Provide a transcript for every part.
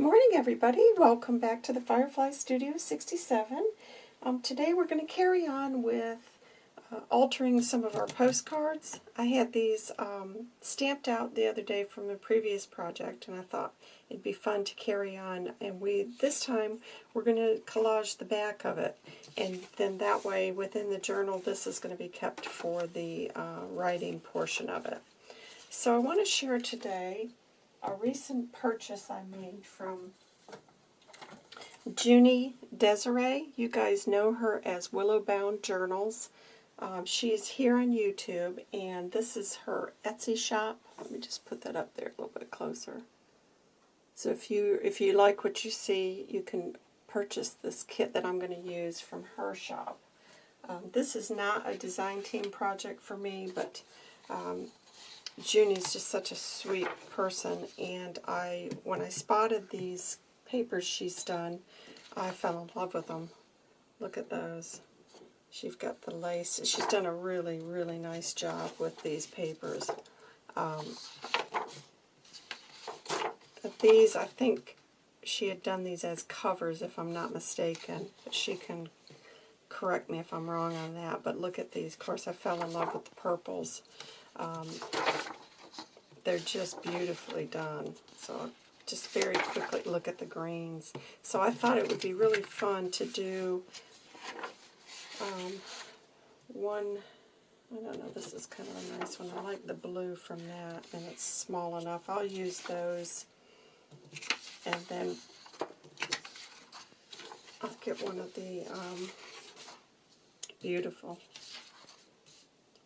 Good morning, everybody. Welcome back to the Firefly Studio 67. Um, today we're going to carry on with uh, altering some of our postcards. I had these um, stamped out the other day from the previous project, and I thought it'd be fun to carry on. And we this time we're going to collage the back of it, and then that way within the journal this is going to be kept for the uh, writing portion of it. So I want to share today a recent purchase I made from Junie Desiree. You guys know her as Willowbound Journals. Um, she's here on YouTube, and this is her Etsy shop. Let me just put that up there a little bit closer. So if you if you like what you see, you can purchase this kit that I'm going to use from her shop. Um, this is not a design team project for me, but um, Junie's just such a sweet person, and I when I spotted these papers she's done, I fell in love with them. Look at those. She's got the lace. She's done a really, really nice job with these papers. Um, these, I think she had done these as covers, if I'm not mistaken. But she can correct me if I'm wrong on that. But look at these. Of course, I fell in love with the purples. Um, they're just beautifully done. So just very quickly look at the greens. So I thought it would be really fun to do um, one, I don't know, this is kind of a nice one. I like the blue from that, and it's small enough. I'll use those, and then I'll get one of the um, beautiful.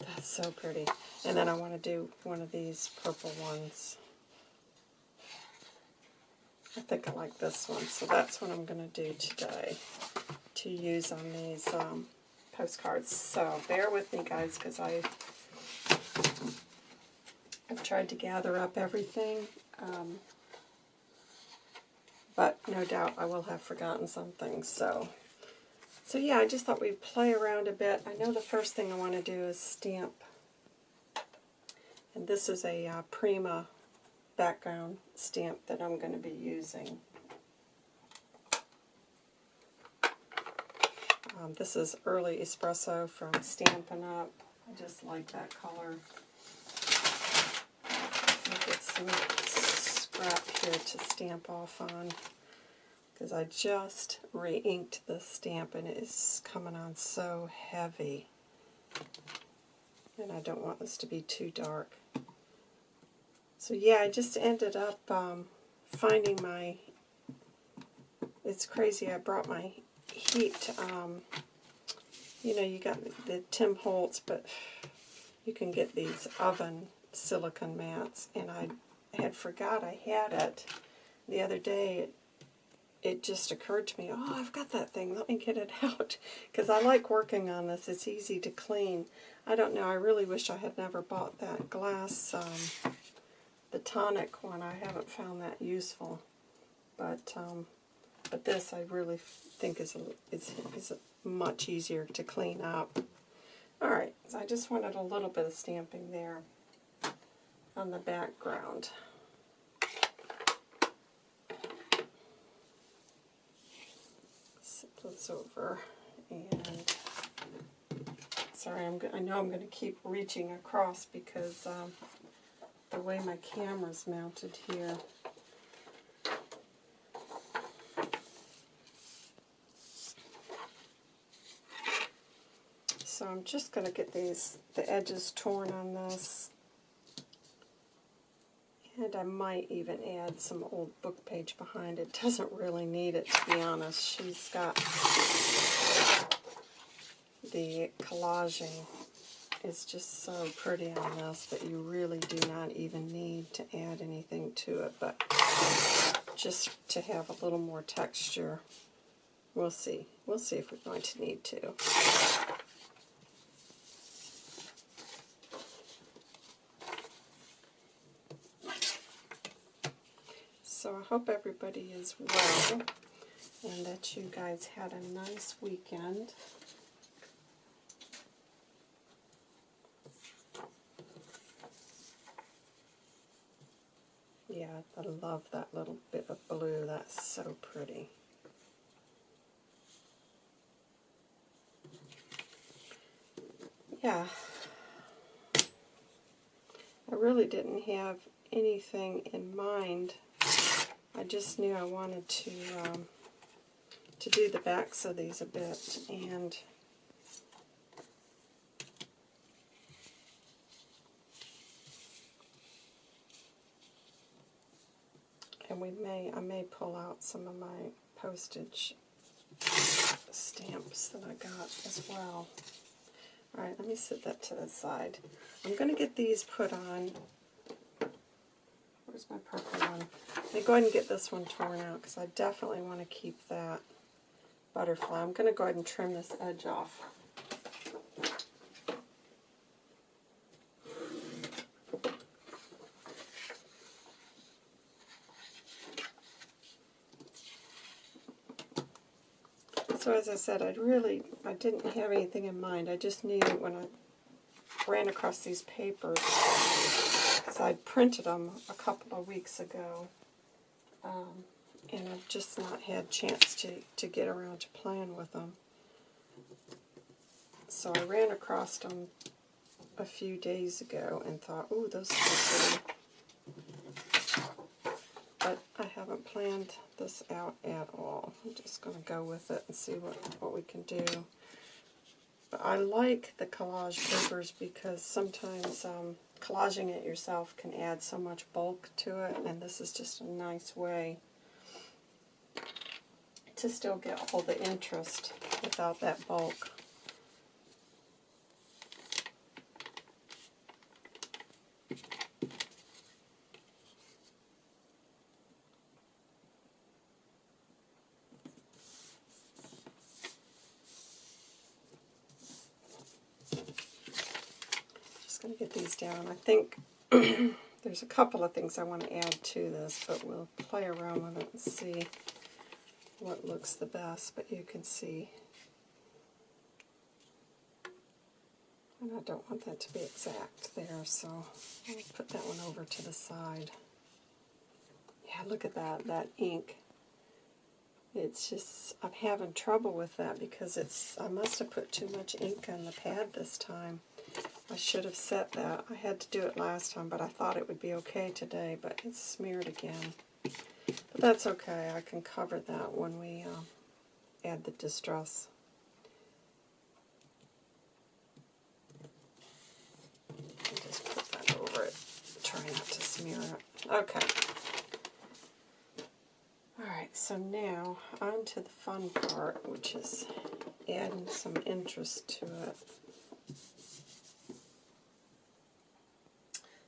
That's so pretty. And then I want to do one of these purple ones. I think I like this one, so that's what I'm going to do today to use on these um, postcards. So bear with me, guys, because I I've tried to gather up everything, um, but no doubt I will have forgotten something. So, so yeah, I just thought we'd play around a bit. I know the first thing I want to do is stamp and this is a uh, Prima background stamp that I'm going to be using. Um, this is Early Espresso from Stampin' Up. I just like that color. I'll get some scrap here to stamp off on because I just re-inked the stamp and it is coming on so heavy. And I don't want this to be too dark. So yeah, I just ended up um, finding my, it's crazy, I brought my heat, um, you know, you got the Tim Holtz, but you can get these oven silicone mats, and I had forgot I had it the other day. It, it just occurred to me, oh, I've got that thing, let me get it out, because I like working on this, it's easy to clean. I don't know, I really wish I had never bought that glass um, the tonic one, I haven't found that useful. But um, but this I really think is, a, is, is a much easier to clean up. Alright, so I just wanted a little bit of stamping there on the background. Set those over and sorry, I'm, I know I'm going to keep reaching across because um, the way my camera's mounted here. So I'm just going to get these the edges torn on this. And I might even add some old book page behind it. Doesn't really need it, to be honest. She's got the collaging is just so pretty on this that you really do not even need to add anything to it, but just to have a little more texture. We'll see. We'll see if we're going to need to. So I hope everybody is well and that you guys had a nice weekend. Yeah, I love that little bit of blue. That's so pretty. Yeah. I really didn't have anything in mind. I just knew I wanted to um, to do the backs of these a bit and and we may I may pull out some of my postage stamps that I got as well. Alright, let me set that to the side. I'm going to get these put on. Where's my purple one? Let me go ahead and get this one torn out because I definitely want to keep that butterfly. I'm going to go ahead and trim this edge off. So as I said, I really, I didn't have anything in mind. I just knew when I ran across these papers, because I'd printed them a couple of weeks ago, um, and I've just not had chance to, to get around to playing with them. So I ran across them a few days ago and thought, ooh, those are pretty. But I haven't planned this out at all. I'm just going to go with it and see what, what we can do. But I like the collage papers because sometimes um, collaging it yourself can add so much bulk to it, and this is just a nice way to still get all the interest without that bulk. going to get these down. I think there's a couple of things I want to add to this, but we'll play around with it and see what looks the best. But you can see, and I don't want that to be exact there, so I'll put that one over to the side. Yeah, look at that, that ink. It's just, I'm having trouble with that because it's, I must have put too much ink on the pad this time. I should have set that. I had to do it last time, but I thought it would be okay today, but it's smeared again. But that's okay. I can cover that when we uh, add the distress. just put that over it. Try not to smear it. Okay. Alright, so now on to the fun part, which is adding some interest to it.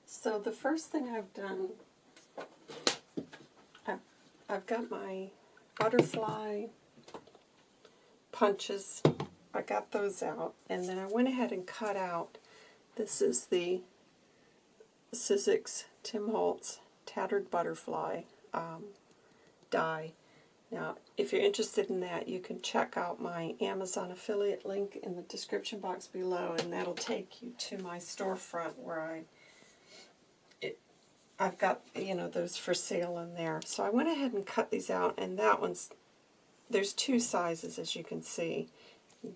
So the first thing I've done, I've, I've got my butterfly punches. I got those out, and then I went ahead and cut out, this is the Sizzix Tim Holtz Tattered Butterfly um, die. Now, if you're interested in that, you can check out my Amazon affiliate link in the description box below, and that'll take you to my storefront where I it, I've got, you know, those for sale in there. So I went ahead and cut these out, and that one's, there's two sizes, as you can see.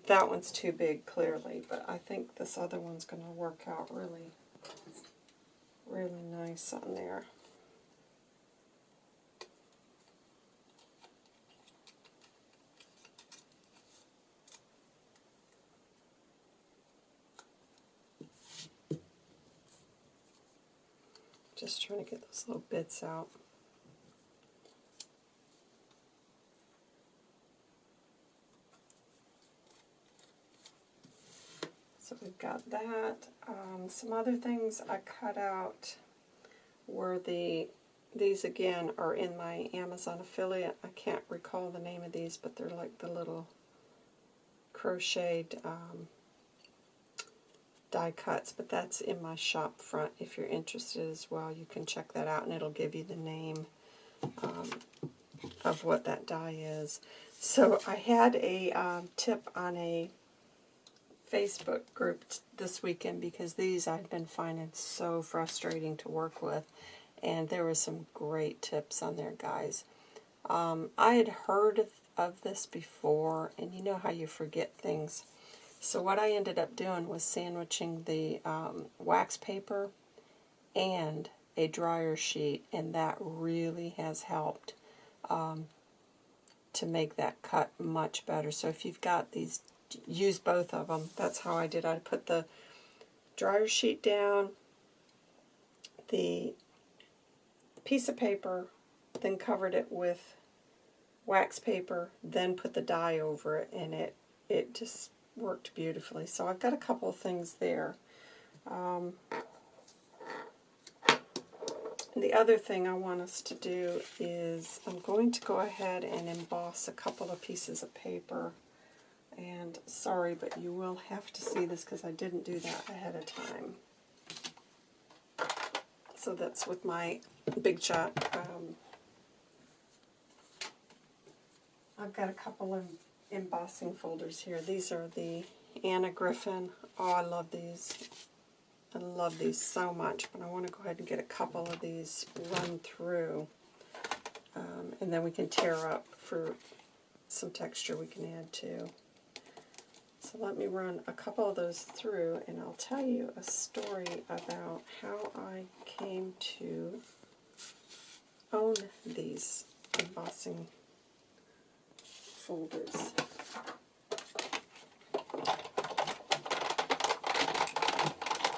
That one's too big, clearly, but I think this other one's going to work out really, really nice on there. Just trying to get those little bits out. So we've got that. Um, some other things I cut out were the, these again are in my Amazon affiliate. I can't recall the name of these, but they're like the little crocheted um, die cuts, but that's in my shop front. If you're interested as well, you can check that out, and it'll give you the name um, of what that die is. So I had a um, tip on a Facebook group this weekend because these I've been finding so frustrating to work with. and there were some great tips on there, guys. Um, I had heard of, of this before, and you know how you forget things. So what I ended up doing was sandwiching the um, wax paper and a dryer sheet, and that really has helped um, to make that cut much better. So if you've got these, use both of them. That's how I did. I put the dryer sheet down, the piece of paper, then covered it with wax paper, then put the die over it, and it, it just worked beautifully. So I've got a couple of things there. Um, the other thing I want us to do is I'm going to go ahead and emboss a couple of pieces of paper. And sorry, but you will have to see this because I didn't do that ahead of time. So that's with my Big Shot. Um, I've got a couple of embossing folders here. These are the Anna Griffin. Oh, I love these. I love these so much, but I want to go ahead and get a couple of these run through. Um, and then we can tear up for some texture we can add to. So let me run a couple of those through and I'll tell you a story about how I came to own these embossing folders.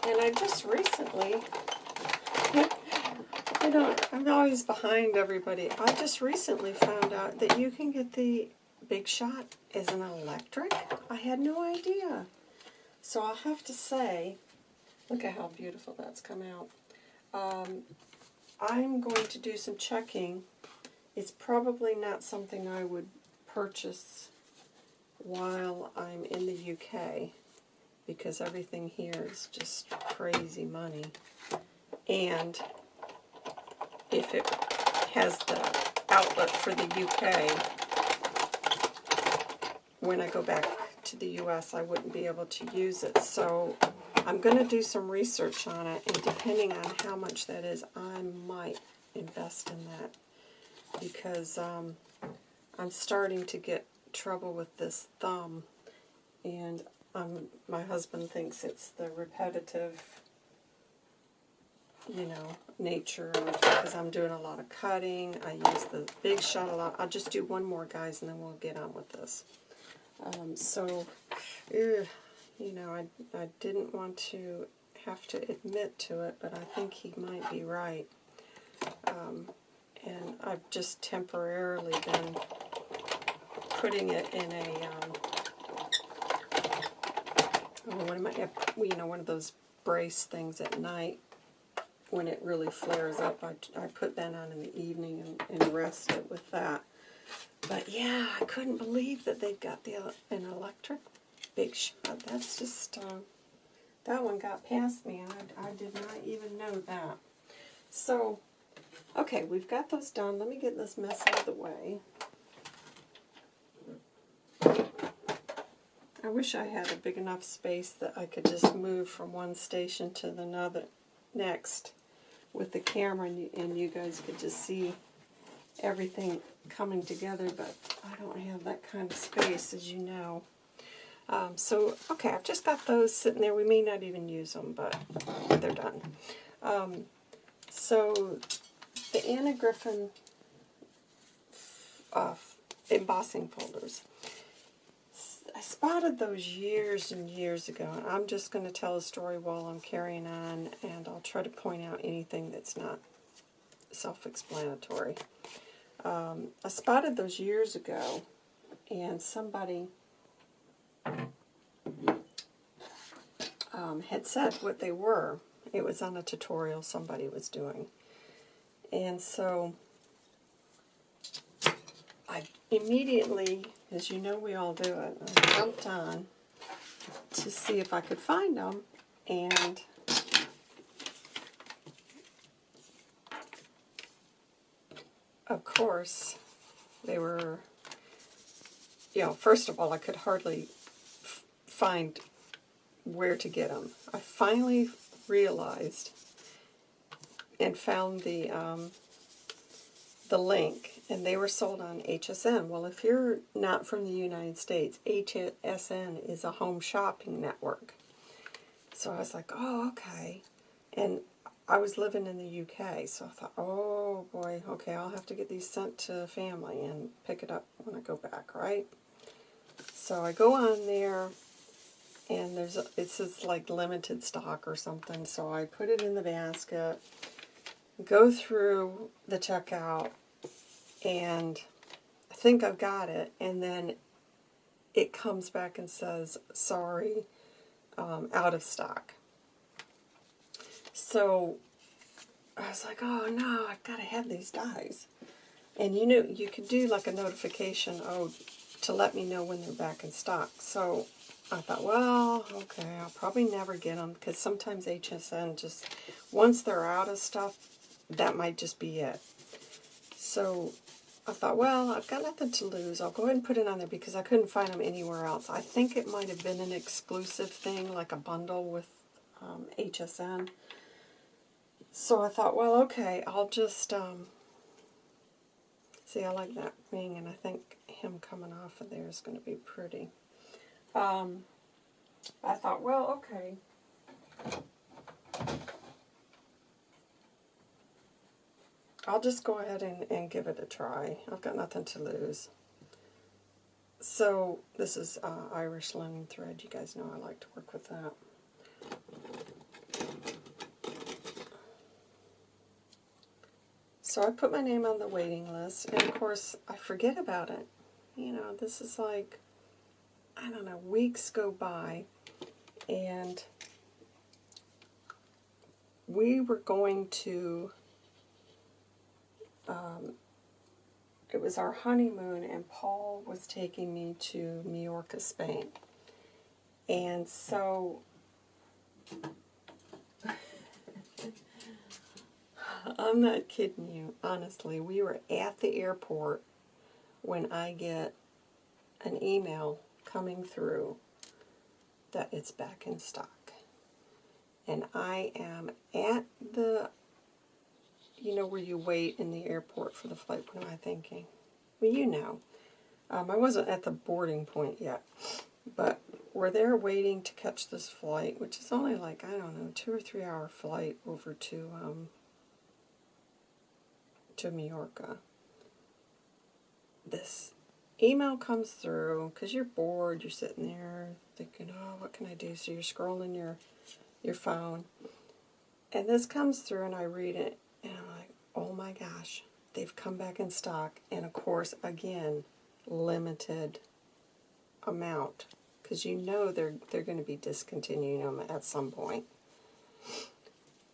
And I just recently, I don't, I'm always behind everybody. I just recently found out that you can get the Big Shot as an electric. I had no idea. So I'll have to say, look at how beautiful that's come out. Um, I'm going to do some checking. It's probably not something I would purchase while I'm in the UK because everything here is just crazy money. And if it has the outlet for the UK, when I go back to the US, I wouldn't be able to use it. So I'm going to do some research on it, and depending on how much that is, I might invest in that because um, I'm starting to get trouble with this thumb, and um, my husband thinks it's the repetitive, you know, nature because I'm doing a lot of cutting. I use the big shot a lot. I'll just do one more, guys, and then we'll get on with this. Um, so, you know, I, I didn't want to have to admit to it, but I think he might be right. Um, and I've just temporarily been putting it in a um, oh, what am I, you know, one of those brace things at night when it really flares up. I, I put that on in the evening and, and rest it with that. But yeah, I couldn't believe that they've got the an electric big shot. That's just, uh, that one got past me. I, I did not even know that. So, okay, we've got those done. Let me get this mess out of the way. I wish I had a big enough space that I could just move from one station to the another next with the camera and you, and you guys could just see everything coming together, but I don't have that kind of space, as you know. Um, so, okay, I've just got those sitting there. We may not even use them, but they're done. Um, so, the Anna Griffin uh, embossing folders. I spotted those years and years ago, and I'm just going to tell a story while I'm carrying on, and I'll try to point out anything that's not self-explanatory. Um, I spotted those years ago, and somebody um, had said what they were. It was on a tutorial somebody was doing. And so I immediately, as you know we all do it, I jumped on to see if I could find them, and of course they were, you know, first of all I could hardly find where to get them. I finally realized and found the um, the link, and they were sold on HSN. Well, if you're not from the United States, HSN is a home shopping network. So I was like, oh, okay. And I was living in the UK, so I thought, oh boy, okay, I'll have to get these sent to family and pick it up when I go back, right? So I go on there, and there's a, it says like limited stock or something. So I put it in the basket, go through the checkout, and I think I've got it. And then it comes back and says, sorry, um, out of stock. So I was like, oh no, I've got to have these dies. And you know, you could do like a notification, oh, to let me know when they're back in stock. So I thought, well, okay, I'll probably never get them because sometimes HSN just, once they're out of stuff, that might just be it. So I thought, well, I've got nothing to lose. I'll go ahead and put it on there because I couldn't find them anywhere else. I think it might have been an exclusive thing, like a bundle with um, HSN. So I thought, well, okay, I'll just, um, see, I like that ring, and I think him coming off of there is going to be pretty. Um, I thought, well, okay. I'll just go ahead and, and give it a try. I've got nothing to lose. So this is uh, Irish linen thread. You guys know I like to work with that. So I put my name on the waiting list, and of course I forget about it. You know, this is like, I don't know, weeks go by, and we were going to um, it was our honeymoon, and Paul was taking me to Majorca, Spain. And so I'm not kidding you, honestly. We were at the airport when I get an email coming through that it's back in stock. And I am at the you know where you wait in the airport for the flight. What am I thinking? Well, you know. Um, I wasn't at the boarding point yet, but we're there waiting to catch this flight, which is only like, I don't know, two or three hour flight over to, um, to Majorca. This email comes through because you're bored, you're sitting there thinking, oh, what can I do? So you're scrolling your, your phone. And this comes through and I read it oh my gosh, they've come back in stock. And of course, again, limited amount because you know they're they're going to be discontinuing them at some point.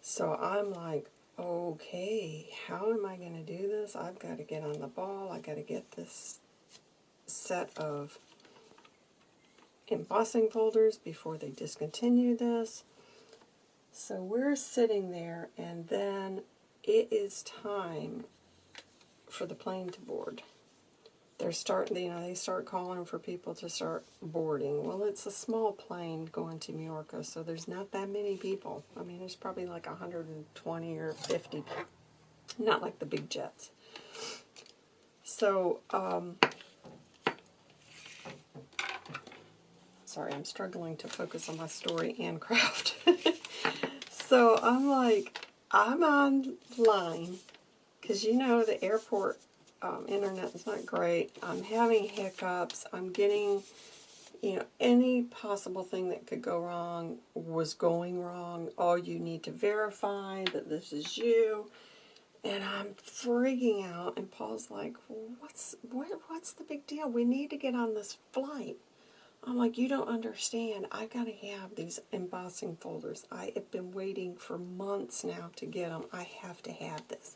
So I'm like, okay, how am I going to do this? I've got to get on the ball. i got to get this set of embossing folders before they discontinue this. So we're sitting there, and then it is time for the plane to board. They're starting, you know, they start calling for people to start boarding. Well, it's a small plane going to Majorca, so there's not that many people. I mean, there's probably like 120 or 50, not like the big jets. So, um, sorry, I'm struggling to focus on my story and craft. so I'm like, I'm online because you know the airport um, internet is not great. I'm having hiccups. I'm getting, you know, any possible thing that could go wrong was going wrong. Oh, you need to verify that this is you. And I'm freaking out. And Paul's like, what's, what, what's the big deal? We need to get on this flight. I'm like, you don't understand. I got to have these embossing folders. I have been waiting for months now to get them. I have to have this.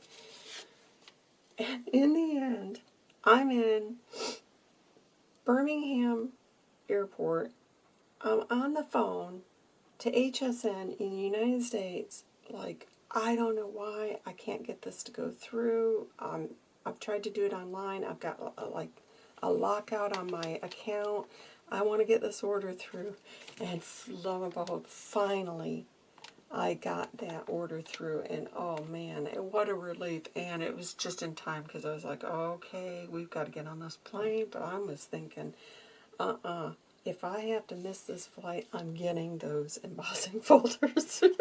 And in the end, I'm in Birmingham Airport. I'm on the phone to HSN in the United States. Like, I don't know why I can't get this to go through. Um, I've tried to do it online. I've got a, like a lockout on my account. I want to get this order through. And lo and behold, finally, I got that order through, and oh man, what a relief! And it was just in time because I was like, okay, we've got to get on this plane. But I was thinking, uh-uh, if I have to miss this flight, I'm getting those embossing folders.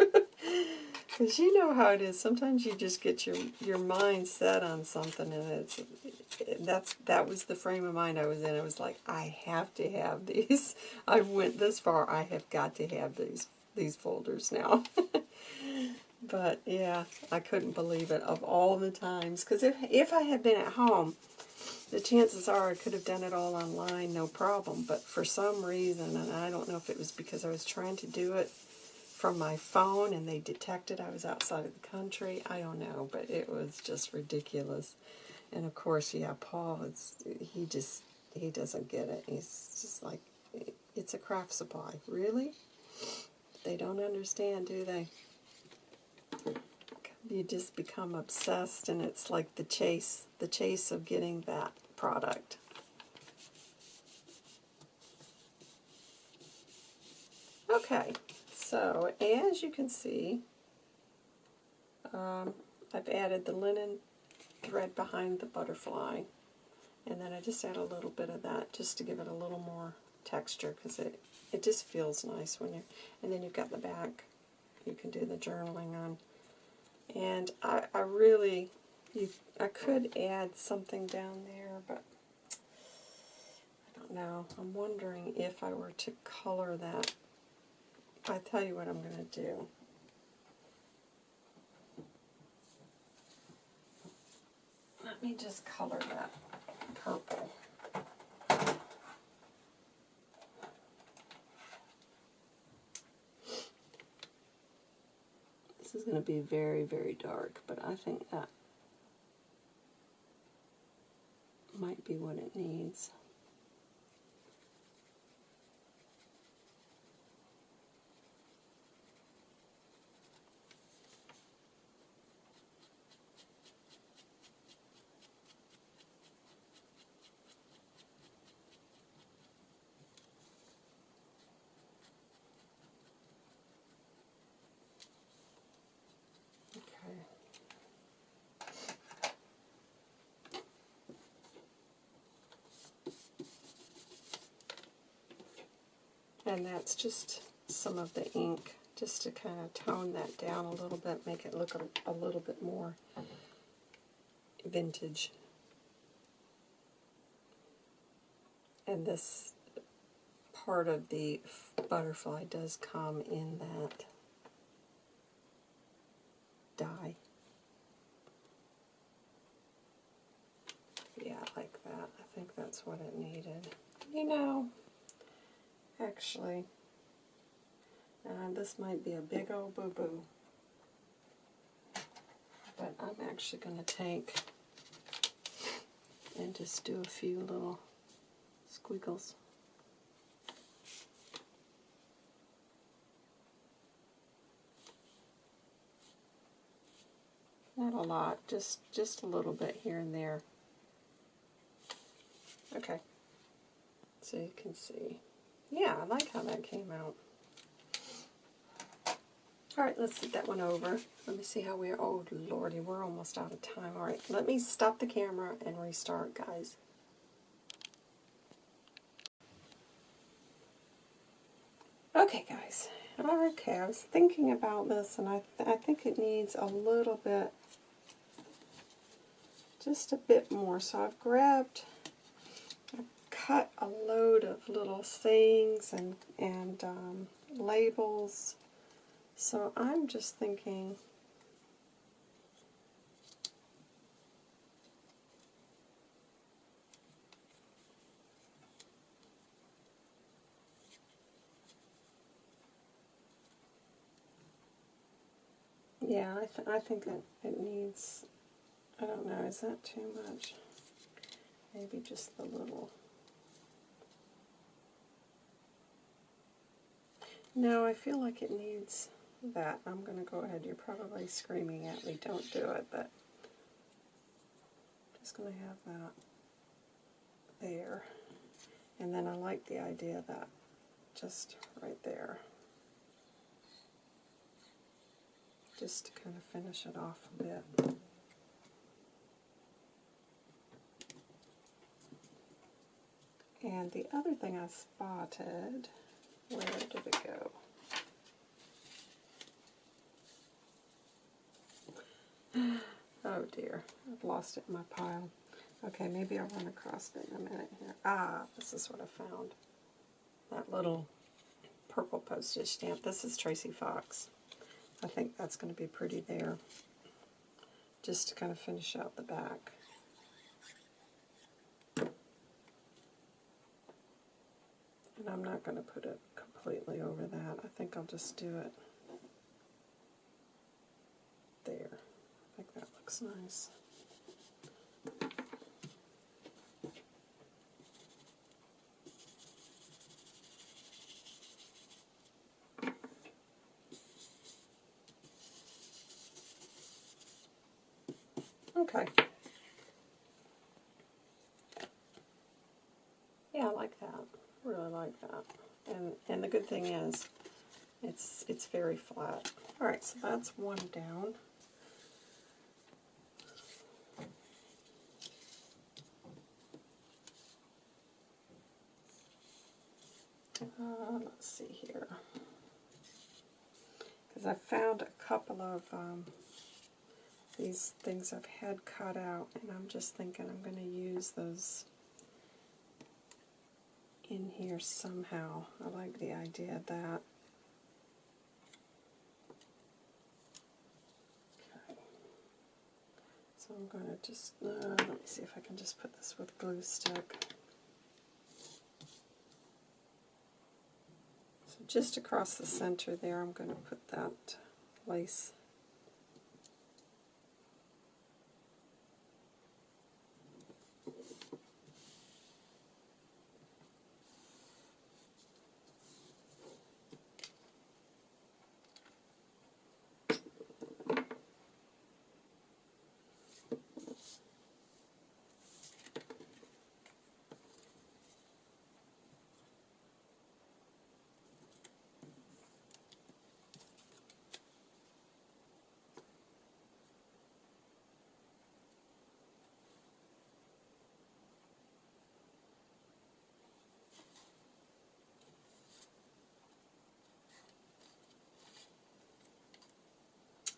Because you know how it is. Sometimes you just get your your mind set on something, and it's that's that was the frame of mind I was in. I was like, I have to have these. I went this far. I have got to have these these folders now. but yeah, I couldn't believe it of all the times. Because if if I had been at home, the chances are I could have done it all online, no problem. But for some reason, and I don't know if it was because I was trying to do it from my phone and they detected I was outside of the country. I don't know, but it was just ridiculous. And of course, yeah, Paul, it's, he just, he doesn't get it. He's just like, it's a craft supply. Really? They don't understand, do they? You just become obsessed and it's like the chase, the chase of getting that product. Okay. So, as you can see, um, I've added the linen thread behind the butterfly. And then I just add a little bit of that just to give it a little more texture because it, it just feels nice when you and then you've got the back you can do the journaling on. And I, I really, you, I could add something down there, but I don't know. I'm wondering if I were to color that I tell you what I'm going to do. Let me just color that purple. This is going to be very, very dark, but I think that might be what it needs. And that's just some of the ink, just to kind of tone that down a little bit, make it look a, a little bit more vintage. And this part of the butterfly does come in that die. Yeah, like that. I think that's what it needed. You know, actually. Uh, this might be a big old boo-boo. But I'm actually going to take and just do a few little squiggles. Not a lot, just just a little bit here and there. Okay, so you can see. Yeah, I like how that came out. All right, let's set that one over. Let me see how we're, oh lordy, we're almost out of time. All right, let me stop the camera and restart, guys. Okay, guys. Okay, I was thinking about this, and I, th I think it needs a little bit, just a bit more. So I've grabbed cut a load of little sayings and, and um, labels. So I'm just thinking, Yeah, I, th I think it, it needs, I don't know, is that too much? Maybe just the little No, I feel like it needs that. I'm going to go ahead. You're probably screaming at me, don't do it, but I'm just going to have that there. And then I like the idea that just right there. just to kind of finish it off a bit. And the other thing I spotted, where did it go? Oh dear, I've lost it in my pile. Okay, maybe I'll run across it in a minute here. Ah, this is what I found. That little purple postage stamp. This is Tracy Fox. I think that's going to be pretty there. Just to kind of finish out the back. And I'm not going to put it completely over that. I think I'll just do it there. I think that looks nice. Okay. Yeah, I like that. Really like that. And and the good thing is it's it's very flat. Alright, so that's one down. Uh, let's see here. Because I found a couple of um, these things I've had cut out, and I'm just thinking I'm going to use those in here somehow. I like the idea of that. Okay. So I'm going to just, uh, let me see if I can just put this with glue stick. So just across the center there, I'm going to put that lace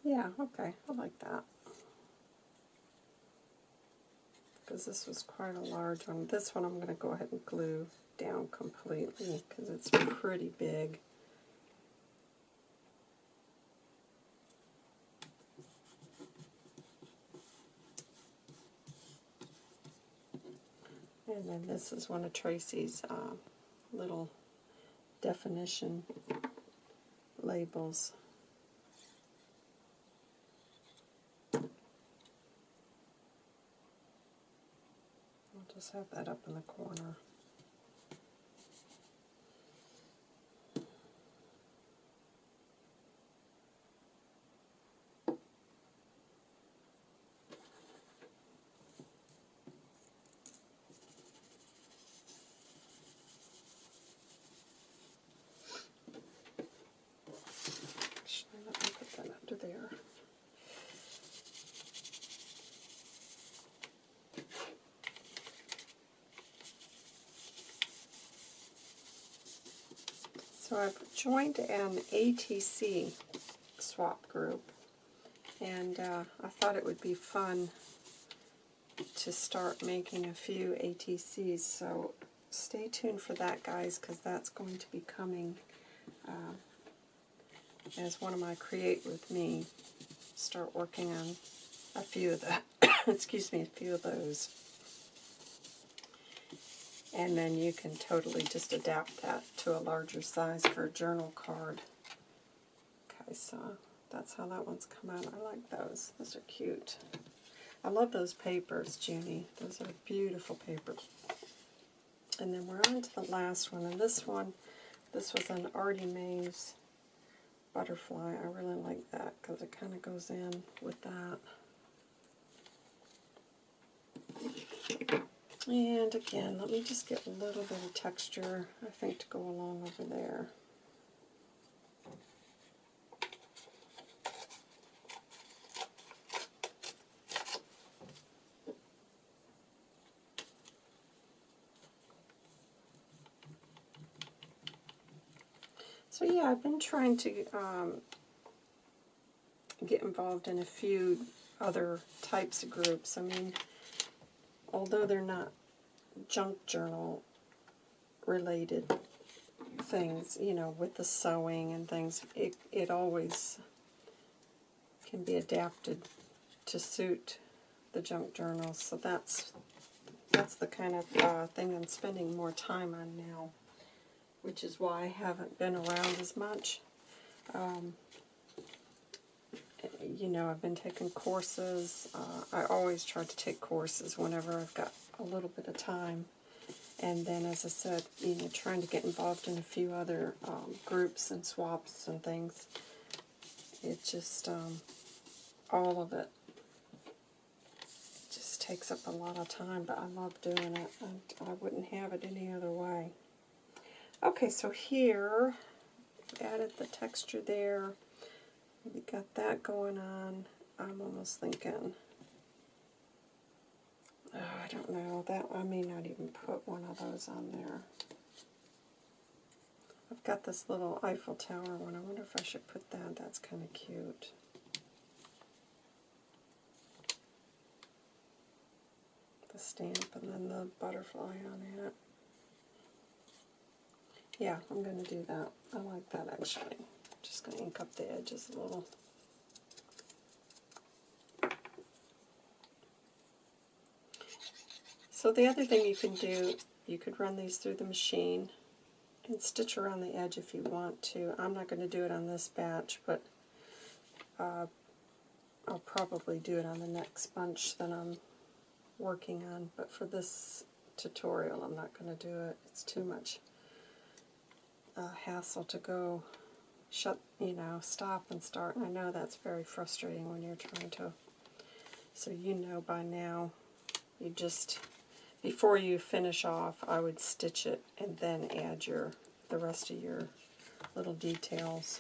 Yeah, okay, I like that. Because this was quite a large one. This one I'm going to go ahead and glue down completely because it's pretty big. And then this is one of Tracy's uh, little definition labels. Just have that up in the corner. So I've joined an ATC swap group, and uh, I thought it would be fun to start making a few ATCs, so stay tuned for that, guys, because that's going to be coming uh, as one of my Create With Me. Start working on a few of the, excuse me, a few of those and then you can totally just adapt that to a larger size for a journal card. Okay, so that's how that one's come out. I like those. Those are cute. I love those papers, Junie. Those are beautiful papers. And then we're on to the last one. And this one, this was an Artie Mays butterfly. I really like that because it kind of goes in with that. And again, let me just get a little bit of texture, I think, to go along over there. So yeah, I've been trying to um, get involved in a few other types of groups. I mean, although they're not junk journal related things, you know, with the sewing and things, it, it always can be adapted to suit the junk journals. So that's that's the kind of uh, thing I'm spending more time on now, which is why I haven't been around as much. Um, you know, I've been taking courses. Uh, I always try to take courses whenever I've got a little bit of time. And then, as I said, you know, trying to get involved in a few other um, groups and swaps and things. It just, um, all of it just takes up a lot of time, but I love doing it. I, I wouldn't have it any other way. Okay, so here, added the texture there. We got that going on. I'm almost thinking Oh, I don't know. That I may not even put one of those on there. I've got this little Eiffel Tower one. I wonder if I should put that. That's kind of cute. The stamp and then the butterfly on it. Yeah, I'm going to do that. I like that actually. Just going to ink up the edges a little. So the other thing you can do, you could run these through the machine and stitch around the edge if you want to. I'm not going to do it on this batch, but uh, I'll probably do it on the next bunch that I'm working on. But for this tutorial, I'm not going to do it. It's too much uh, hassle to go shut, you know, stop and start. And I know that's very frustrating when you're trying to. So you know by now, you just before you finish off, I would stitch it and then add your the rest of your little details.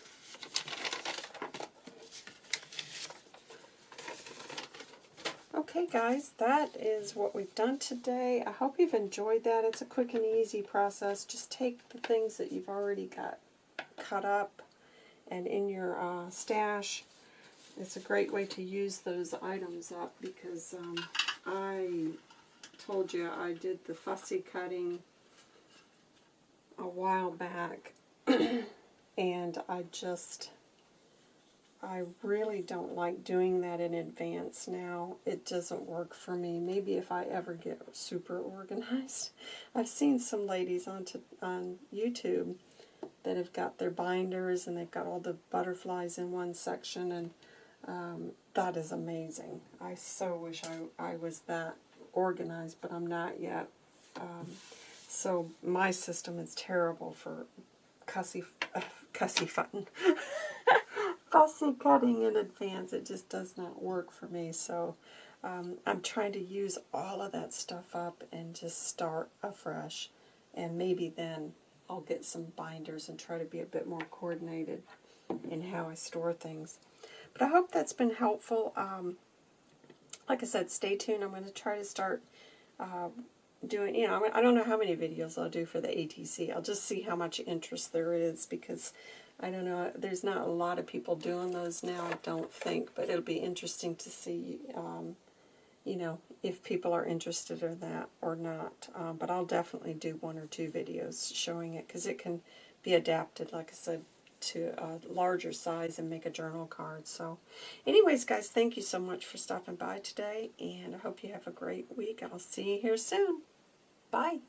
Okay guys, that is what we've done today. I hope you've enjoyed that. It's a quick and easy process. Just take the things that you've already got cut up and in your uh, stash. It's a great way to use those items up because um, I told you I did the fussy cutting a while back and I just I really don't like doing that in advance now. It doesn't work for me. Maybe if I ever get super organized. I've seen some ladies on, to, on YouTube that have got their binders and they've got all the butterflies in one section and um, that is amazing. I so wish I, I was that organized, but I'm not yet. Um, so my system is terrible for cussy, uh, cussy fun. fussy cutting in advance. It just does not work for me. So um, I'm trying to use all of that stuff up and just start afresh. And maybe then I'll get some binders and try to be a bit more coordinated in how I store things. But I hope that's been helpful. Um, like I said, stay tuned. I'm going to try to start uh, doing, you know, I don't know how many videos I'll do for the ATC. I'll just see how much interest there is because I don't know, there's not a lot of people doing those now, I don't think, but it'll be interesting to see, um, you know, if people are interested in that or not. Um, but I'll definitely do one or two videos showing it because it can be adapted, like I said, to a larger size and make a journal card. So anyways, guys, thank you so much for stopping by today, and I hope you have a great week. I'll see you here soon. Bye.